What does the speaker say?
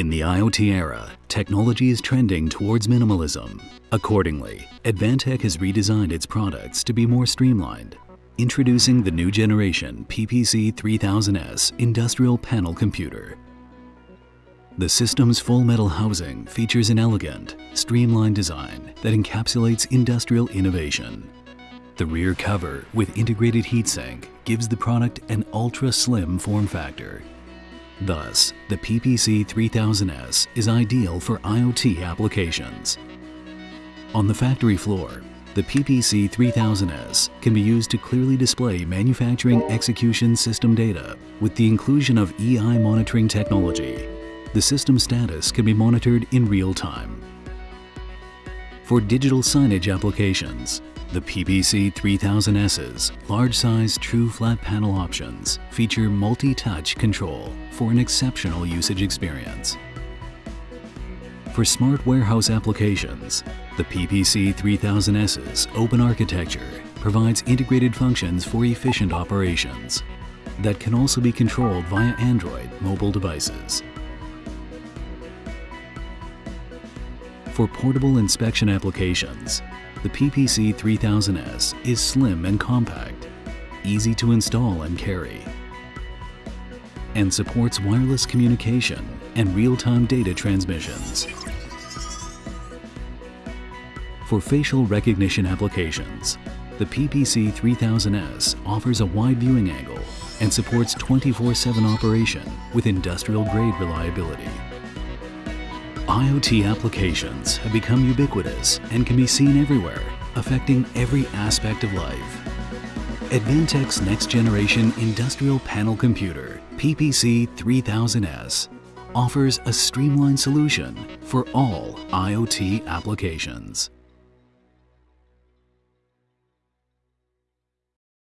In the IoT era, technology is trending towards minimalism. Accordingly, Advantech has redesigned its products to be more streamlined. Introducing the new generation PPC 3000S industrial panel computer. The system's full metal housing features an elegant, streamlined design that encapsulates industrial innovation. The rear cover with integrated heatsink gives the product an ultra-slim form factor Thus, the PPC 3000S is ideal for IoT applications. On the factory floor, the PPC 3000S can be used to clearly display manufacturing execution system data with the inclusion of EI monitoring technology. The system status can be monitored in real time. For digital signage applications, the PPC 3000S's large-size true flat panel options feature multi-touch control for an exceptional usage experience. For smart warehouse applications, the PPC 3000S's open architecture provides integrated functions for efficient operations that can also be controlled via Android mobile devices. For portable inspection applications, the PPC 3000S is slim and compact, easy to install and carry, and supports wireless communication and real-time data transmissions. For facial recognition applications, the PPC 3000S offers a wide viewing angle and supports 24-7 operation with industrial-grade reliability. IoT applications have become ubiquitous and can be seen everywhere, affecting every aspect of life. Advantech's next generation industrial panel computer, PPC 3000S, offers a streamlined solution for all IoT applications.